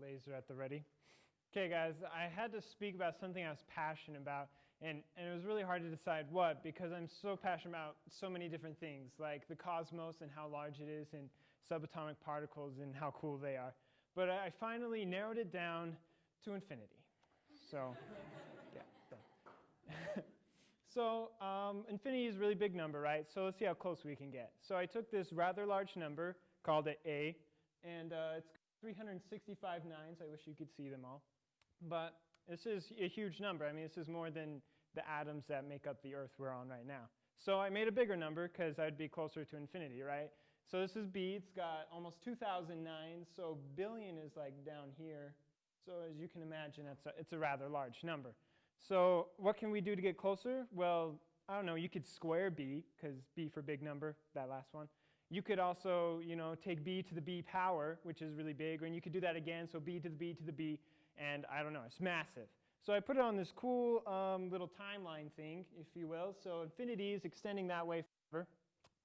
laser at the ready. Okay, guys, I had to speak about something I was passionate about, and, and it was really hard to decide what because I'm so passionate about so many different things, like the cosmos and how large it is, and subatomic particles and how cool they are. But I finally narrowed it down to infinity. So, yeah. so, um, infinity is a really big number, right? So let's see how close we can get. So I took this rather large number, called it A, and uh, it's 365 nines. I wish you could see them all. But this is a huge number. I mean, this is more than the atoms that make up the Earth we're on right now. So I made a bigger number because I'd be closer to infinity, right? So this is B. It's got almost 2,009. So billion is like down here. So as you can imagine, it's a, it's a rather large number. So what can we do to get closer? Well, I don't know. You could square B, because B for big number, that last one. You could also, you know, take b to the b power, which is really big, and you could do that again, so b to the b to the b, and I don't know, it's massive. So I put it on this cool um, little timeline thing, if you will. So infinity is extending that way forever.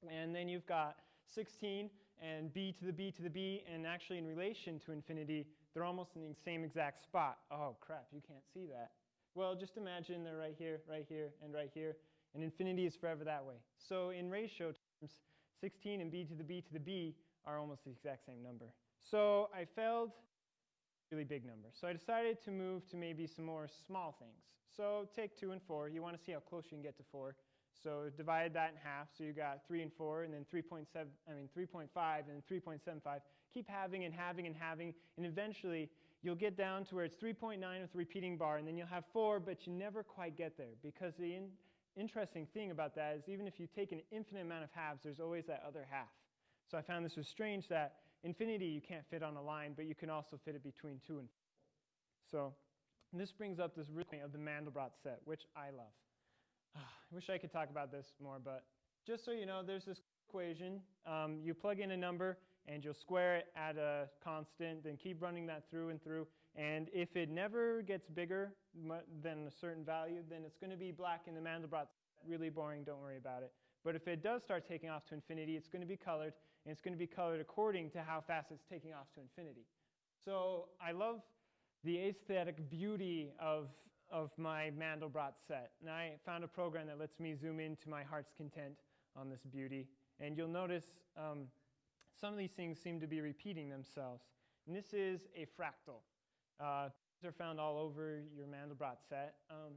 And then you've got 16 and b to the b to the b, and actually in relation to infinity, they're almost in the same exact spot. Oh, crap, you can't see that. Well, just imagine they're right here, right here, and right here, and infinity is forever that way. So in ratio terms, 16 and b to the b to the b are almost the exact same number. So I failed really big number. So I decided to move to maybe some more small things. So take 2 and 4. You want to see how close you can get to 4. So divide that in half. So you got 3 and 4, and then 3.7, I mean 3.5, and then 3.75. Keep having and having and having, and eventually you'll get down to where it's 3.9 with a repeating bar, and then you'll have 4, but you never quite get there because the interesting thing about that is even if you take an infinite amount of halves, there's always that other half. So I found this was strange that infinity you can't fit on a line, but you can also fit it between 2 and 4. So this brings up this really of the Mandelbrot set, which I love. I wish I could talk about this more, but just so you know, there's this equation. Um, you plug in a number, and you'll square it at a constant, then keep running that through and through. And if it never gets bigger than a certain value, then it's going to be black in the Mandelbrot. Really boring, don't worry about it. But if it does start taking off to infinity, it's going to be colored, and it's going to be colored according to how fast it's taking off to infinity. So I love the aesthetic beauty of, of my Mandelbrot set. And I found a program that lets me zoom into my heart's content on this beauty. And you'll notice um, some of these things seem to be repeating themselves. And this is a fractal. Uh, these are found all over your Mandelbrot set. Um,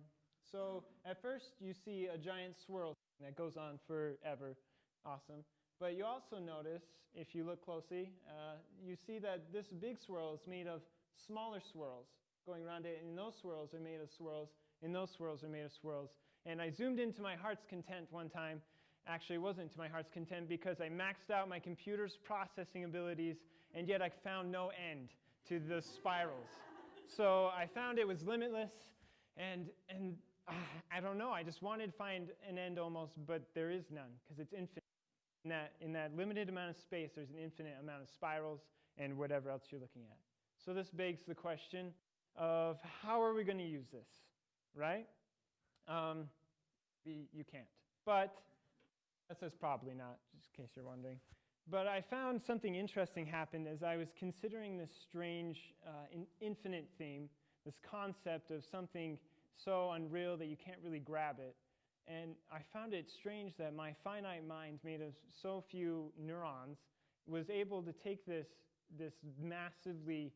so at first you see a giant swirl that goes on forever. Awesome. But you also notice, if you look closely, uh, you see that this big swirl is made of smaller swirls going around it, and those swirls are made of swirls, and those swirls are made of swirls. And I zoomed into my heart's content one time, actually wasn't to my heart's content because I maxed out my computer's processing abilities and yet I found no end to the spirals. So I found it was limitless and, and uh, I don't know, I just wanted to find an end almost, but there is none because it's infinite. In that, in that limited amount of space, there's an infinite amount of spirals and whatever else you're looking at. So this begs the question of how are we going to use this, right? Um, you can't. But that says probably not, just in case you're wondering. But I found something interesting happened as I was considering this strange uh, in infinite theme, this concept of something so unreal that you can't really grab it. And I found it strange that my finite mind, made of so few neurons, was able to take this, this massively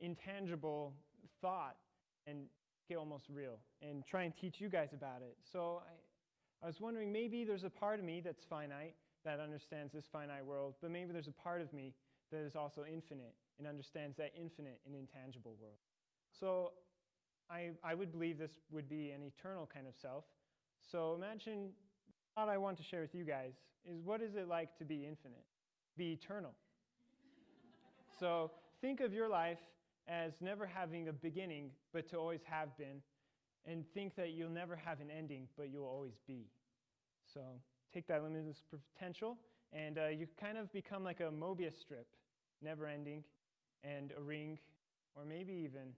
intangible thought and get almost real and try and teach you guys about it. So I, I was wondering maybe there's a part of me that's finite that understands this finite world, but maybe there's a part of me that is also infinite and understands that infinite and intangible world. So I, I would believe this would be an eternal kind of self. So imagine what I want to share with you guys is what is it like to be infinite, be eternal? so think of your life as never having a beginning, but to always have been, and think that you'll never have an ending, but you'll always be. So take that limitless potential, and uh, you kind of become like a Mobius strip, never ending, and a ring, or maybe even